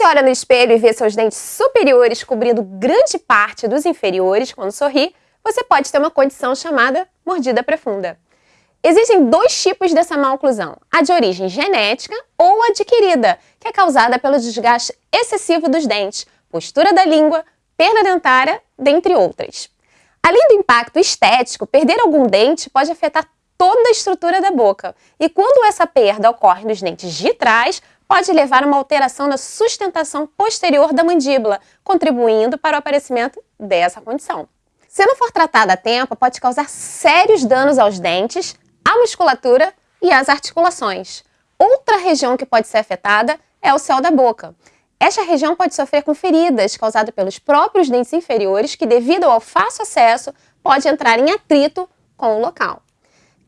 você olha no espelho e vê seus dentes superiores cobrindo grande parte dos inferiores quando sorri, você pode ter uma condição chamada mordida profunda. Existem dois tipos dessa má oclusão, a de origem genética ou adquirida, que é causada pelo desgaste excessivo dos dentes, postura da língua, perda dentária, dentre outras. Além do impacto estético, perder algum dente pode afetar toda a estrutura da boca. E quando essa perda ocorre nos dentes de trás, pode levar a uma alteração na sustentação posterior da mandíbula, contribuindo para o aparecimento dessa condição. Se não for tratada a tempo, pode causar sérios danos aos dentes, à musculatura e às articulações. Outra região que pode ser afetada é o céu da boca. Esta região pode sofrer com feridas causadas pelos próprios dentes inferiores que, devido ao fácil acesso, pode entrar em atrito com o local.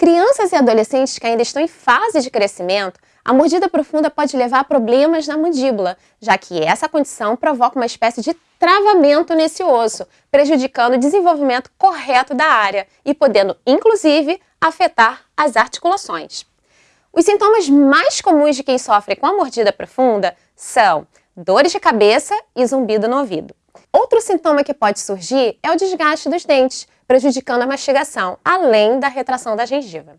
Crianças e adolescentes que ainda estão em fase de crescimento a mordida profunda pode levar a problemas na mandíbula, já que essa condição provoca uma espécie de travamento nesse osso, prejudicando o desenvolvimento correto da área e podendo, inclusive, afetar as articulações. Os sintomas mais comuns de quem sofre com a mordida profunda são dores de cabeça e zumbido no ouvido. Outro sintoma que pode surgir é o desgaste dos dentes, prejudicando a mastigação, além da retração da gengiva.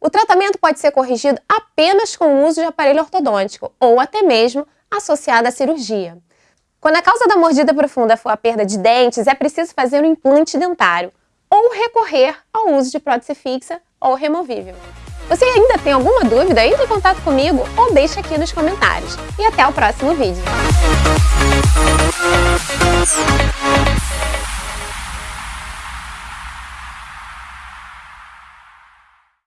O tratamento pode ser corrigido apenas com o uso de aparelho ortodôntico ou até mesmo associado à cirurgia. Quando a causa da mordida profunda for a perda de dentes, é preciso fazer um implante dentário ou recorrer ao uso de prótese fixa ou removível. Você ainda tem alguma dúvida? Entre em contato comigo ou deixe aqui nos comentários. E até o próximo vídeo.